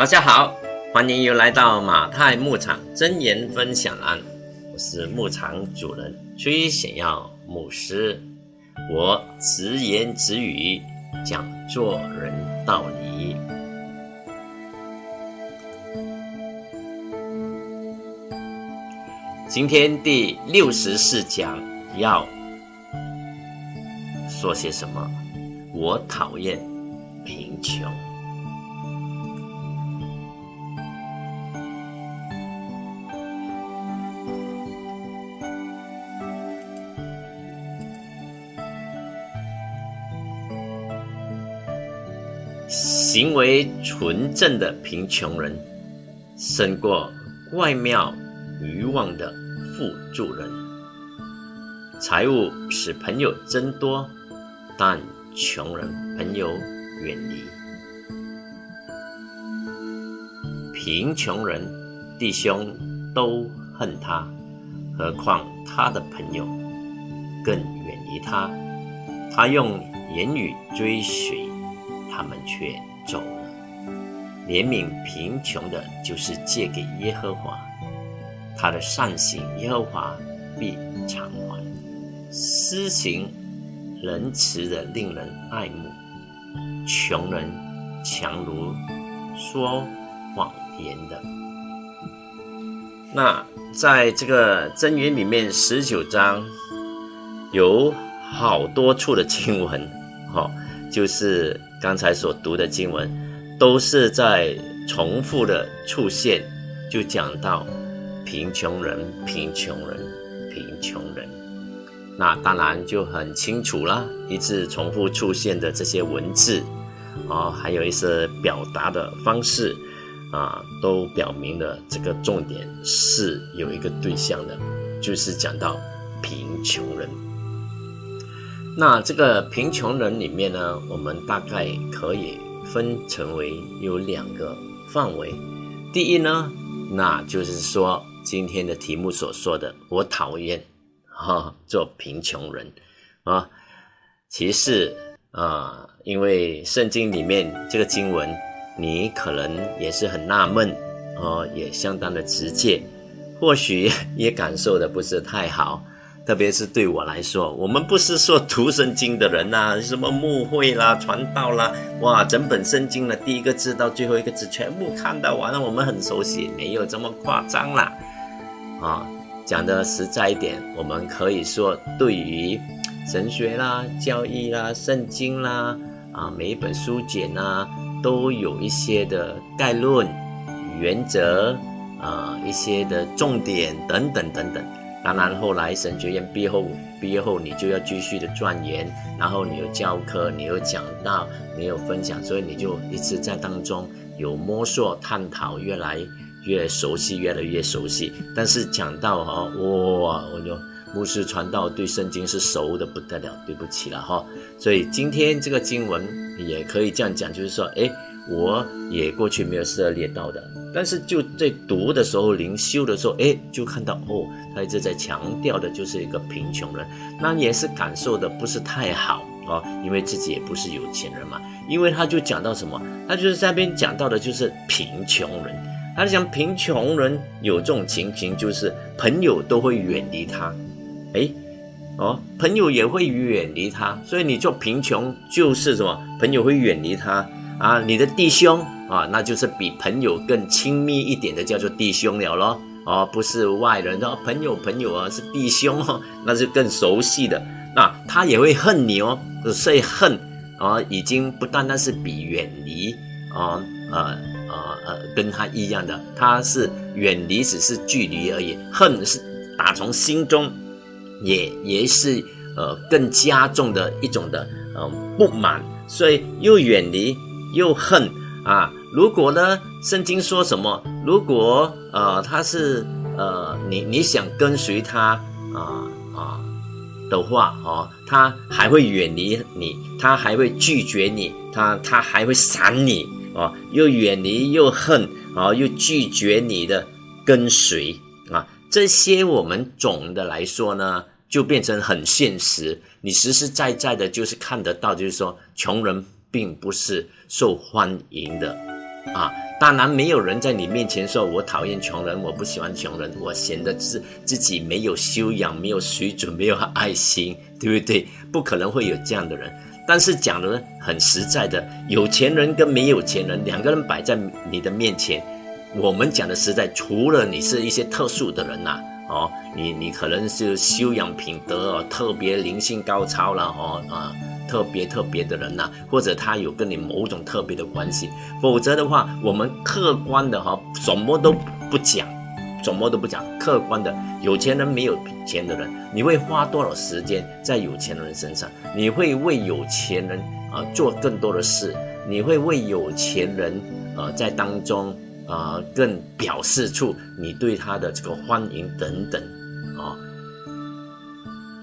大家好，欢迎又来到马太牧场真言分享栏，我是牧场主人崔显耀牧师，我直言直语讲做人道理。今天第六十四讲要说些什么？我讨厌贫穷。行为纯正的贫穷人，胜过怪妙欲望的富助人。财物使朋友增多，但穷人朋友远离。贫穷人弟兄都恨他，何况他的朋友更远离他。他用言语追随。他们却走了。怜悯贫穷的，就是借给耶和华，他的善行，耶和华必偿还。施行仁慈的，令人爱慕；穷人强如说谎言的。那在这个箴言里面，十九章有好多处的经文，哈，就是。刚才所读的经文，都是在重复的出现，就讲到贫穷人、贫穷人、贫穷人。那当然就很清楚了，一直重复出现的这些文字，啊，还有一些表达的方式，啊，都表明了这个重点是有一个对象的，就是讲到贫穷人。那这个贫穷人里面呢，我们大概可以分成为有两个范围。第一呢，那就是说今天的题目所说的，我讨厌哈做贫穷人啊。其次啊，因为圣经里面这个经文，你可能也是很纳闷哦，也相当的直接，或许也感受的不是太好。特别是对我来说，我们不是说读圣经的人呐，什么牧会啦、传道啦，哇，整本圣经的第一个字到最后一个字全部看到完了，我们很熟悉，没有这么夸张啦。啊，讲的实在一点，我们可以说对于神学啦、教义啦、圣经啦，啊，每一本书简啊，都有一些的概论、原则啊，一些的重点等等等等。当然，后来神学院毕业后，毕业后你就要继续的钻研，然后你有教课，你有讲道，你有分享，所以你就一直在当中有摸索、探讨，越来越熟悉，越来越熟悉。但是讲到哈，哇，我就牧师传道对圣经是熟的不得了，对不起了哈。所以今天这个经文也可以这样讲，就是说，哎。我也过去没有涉猎到的，但是就在读的时候、灵修的时候，哎，就看到哦，他一直在强调的就是一个贫穷人，那也是感受的不是太好哦，因为自己也不是有钱人嘛。因为他就讲到什么，他就是在那边讲到的就是贫穷人，他讲贫穷人有这种情形，就是朋友都会远离他，哎，哦，朋友也会远离他，所以你做贫穷就是什么，朋友会远离他。啊，你的弟兄啊，那就是比朋友更亲密一点的，叫做弟兄了咯。哦，不是外人哦，朋友朋友啊，是弟兄哦，那是更熟悉的。那他也会恨你哦，所以恨啊，已经不单单是比远离啊，呃呃呃，跟他一样的，他是远离只是距离而已，恨是打从心中，也也是呃更加重的一种的呃不满，所以又远离。又恨啊！如果呢，圣经说什么？如果呃，他是呃，你你想跟随他啊啊的话哦，他还会远离你，他还会拒绝你，他他还会闪你啊！又远离又恨啊，又拒绝你的跟随啊！这些我们总的来说呢，就变成很现实，你实实在在的就是看得到，就是说穷人。并不是受欢迎的啊。当然，没有人在你面前说我讨厌穷人，我不喜欢穷人，我显得自自己没有修养、没有水准、没有爱心，对不对？不可能会有这样的人。但是讲的很实在的，有钱人跟没有钱人两个人摆在你的面前，我们讲的实在，除了你是一些特殊的人呐，哦，你你可能是修养品德哦特别灵性高超了哦啊。特别特别的人呐，或者他有跟你某种特别的关系，否则的话，我们客观的哈，什么都不讲，什么都不讲，客观的，有钱人没有钱的人，你会花多少时间在有钱人身上？你会为有钱人啊做更多的事？你会为有钱人呃在当中啊更表示出你对他的这个欢迎等等啊？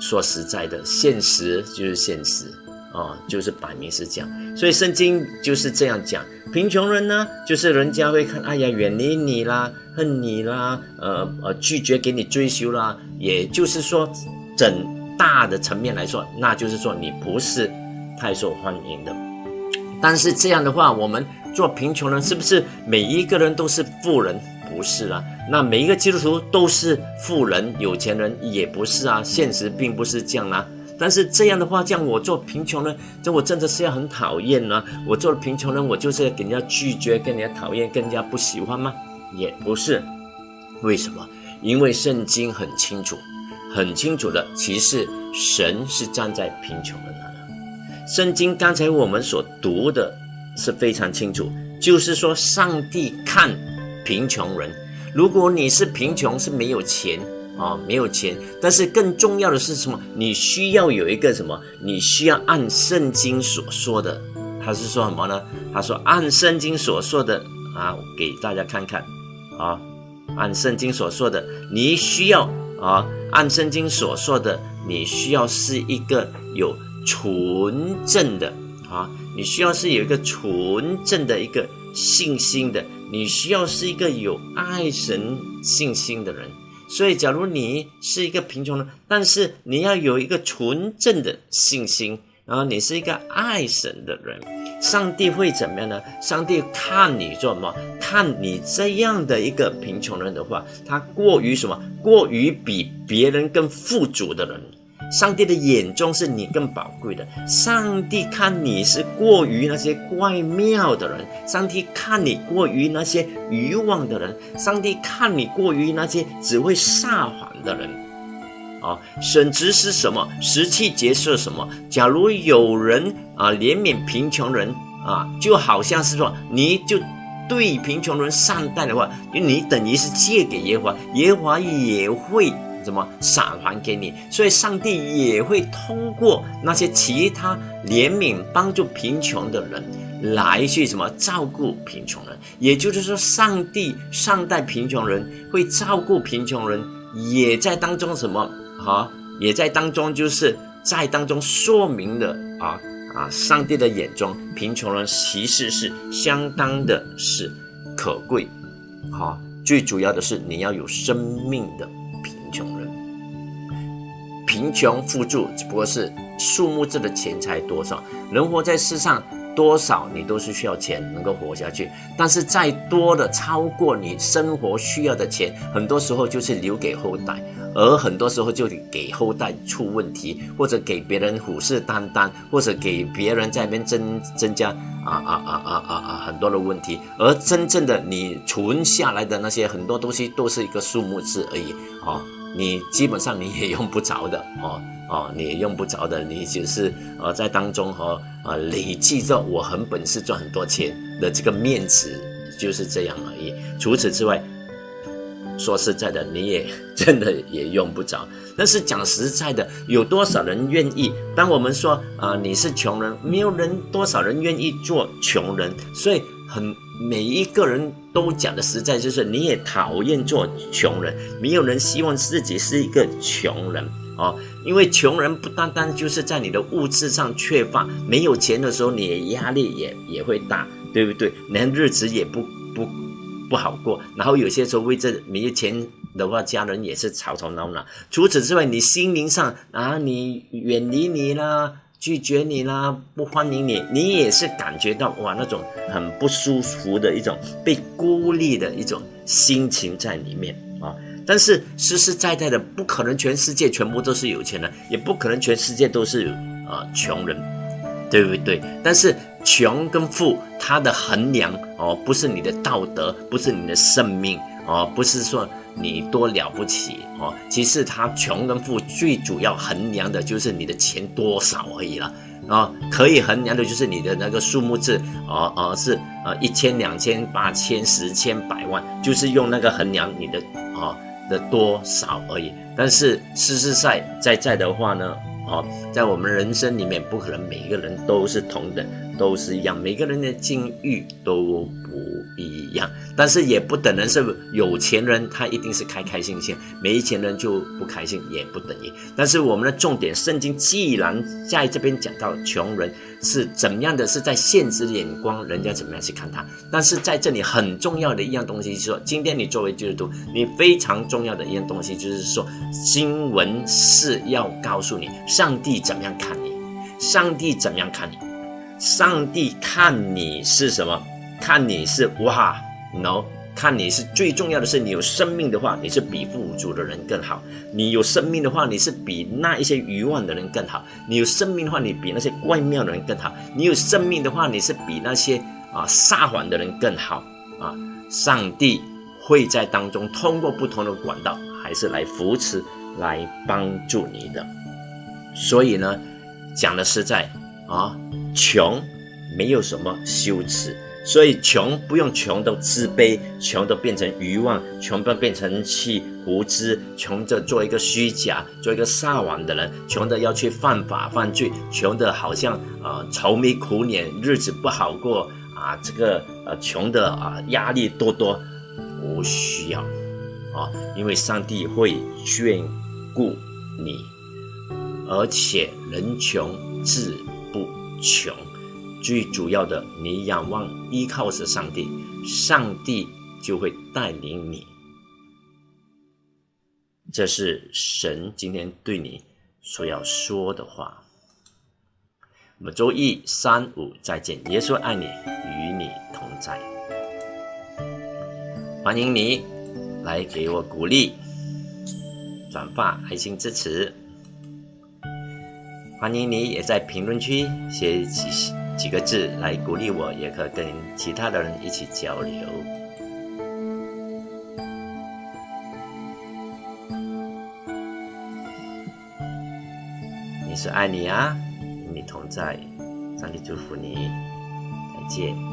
说实在的，现实就是现实。哦，就是摆明是这样，所以圣经就是这样讲。贫穷人呢，就是人家会看，哎呀，远离你啦，恨你啦，呃呃，拒绝给你追求啦。也就是说，整大的层面来说，那就是说你不是太受欢迎的。但是这样的话，我们做贫穷人，是不是每一个人都是富人？不是啊。那每一个基督徒都是富人、有钱人，也不是啊。现实并不是这样啊。但是这样的话，这样我做贫穷人，这我真的是要很讨厌呢。我做了贫穷人，我就是要给人家拒绝，跟人家讨厌，跟人家不喜欢吗？也不是。为什么？因为圣经很清楚，很清楚的，其实神是站在贫穷人那的。圣经刚才我们所读的是非常清楚，就是说上帝看贫穷人，如果你是贫穷，是没有钱。啊，没有钱，但是更重要的是什么？你需要有一个什么？你需要按圣经所说的，他是说什么呢？他说按圣经所说的啊，给大家看看啊，按圣经所说的，你需要啊，按圣经所说的，你需要是一个有纯正的啊，你需要是有一个纯正的一个信心的，你需要是一个有爱神信心的人。所以，假如你是一个贫穷人，但是你要有一个纯正的信心，然后你是一个爱神的人，上帝会怎么样呢？上帝看你做什么？看你这样的一个贫穷人的话，他过于什么？过于比别人更富足的人。上帝的眼中是你更宝贵的。上帝看你是过于那些怪妙的人，上帝看你过于那些愚妄的人，上帝看你过于那些只会撒谎的人。啊，神职是什么？十七节是什么？假如有人啊怜悯贫穷人啊，就好像是说你就对贫穷人善待的话，你等于是借给耶和华，耶和华也会。怎么赏还给你？所以上帝也会通过那些其他怜悯、帮助贫穷的人来去什么照顾贫穷人。也就是说，上帝善待贫穷人，会照顾贫穷人，也在当中什么啊？也在当中就是在当中说明了啊啊！上帝的眼中，贫穷人其实是相当的是可贵。好，最主要的是你要有生命的。穷人，贫穷富足只不过是数目字的钱财多少。人活在世上，多少你都是需要钱能够活下去。但是再多的超过你生活需要的钱，很多时候就是留给后代，而很多时候就给后代出问题，或者给别人虎视眈眈，或者给别人在那边增增加啊啊啊啊啊啊很多的问题。而真正的你存下来的那些很多东西，都是一个数目字而已啊。你基本上你也用不着的哦哦，你也用不着的，你只是呃在当中和呃累积着我很本事赚很多钱的这个面子，就是这样而已。除此之外，说实在的，你也 真的也用不着。但是讲实在的，有多少人愿意？当我们说啊你是穷人，没有人多少人愿意做穷人，所以很。每一个人都讲的实在，就是你也讨厌做穷人，没有人希望自己是一个穷人啊。因为穷人不单单就是在你的物质上缺乏，没有钱的时候，你的压力也也会大，对不对？连日子也不不不好过。然后有些时候为这没有钱的话，家人也是吵吵闹闹。除此之外，你心灵上啊，你远离你啦。拒绝你啦，不欢迎你，你也是感觉到哇那种很不舒服的一种被孤立的一种心情在里面啊。但是实实在在的，不可能全世界全部都是有钱人，也不可能全世界都是啊穷人，对不对？但是穷跟富，它的衡量哦，不是你的道德，不是你的生命哦，不是说你多了不起哦。其实他穷跟富最主要衡量的就是你的钱多少而已了啊。可以衡量的就是你的那个数目字哦哦是呃一千两千八千十千百万，就是用那个衡量你的啊。的多少而已，但是实实在在在的话呢，哦，在我们人生里面，不可能每一个人都是同等，都是一样，每个人的境遇都不一样，但是也不等人是有钱人，他一定是开开心心，没钱人就不开心，也不等于。但是我们的重点，圣经既然在这边讲到穷人。是怎么样的？是在现实眼光，人家怎么样去看他？但是在这里很重要的一样东西，是说，今天你作为基督徒，你非常重要的一样东西，就是说，经文是要告诉你，上帝怎么样看你？上帝怎么样看你？上帝看你是什么？看你是哇，no。看你是最重要的是，你有生命的话，你是比富足的人更好；你有生命的话，你是比那一些愚妄的人更好；你有生命的话，你比那些怪妙的人更好；你有生命的话，你是比那些啊撒谎的人更好啊！上帝会在当中通过不同的管道，还是来扶持、来帮助你的。所以呢，讲的实在啊，穷没有什么羞耻。所以穷不用穷都自卑，穷都变成欲望，穷都变成气无知，穷的做一个虚假，做一个撒谎的人，穷的要去犯法犯罪，穷的好像啊愁眉苦脸，日子不好过啊，这个呃穷的啊压力多多，不需要啊，因为上帝会眷顾你，而且人穷志不穷。最主要的，你仰望依靠是上帝，上帝就会带领你。这是神今天对你所要说的话。我们周一、三、五再见。耶稣爱你，与你同在。欢迎你来给我鼓励，转发爱心支持。欢迎你也在评论区写几。几个字来鼓励我，也可跟其他的人一起交流。你是爱你啊，与你同在，上帝祝福你，再见。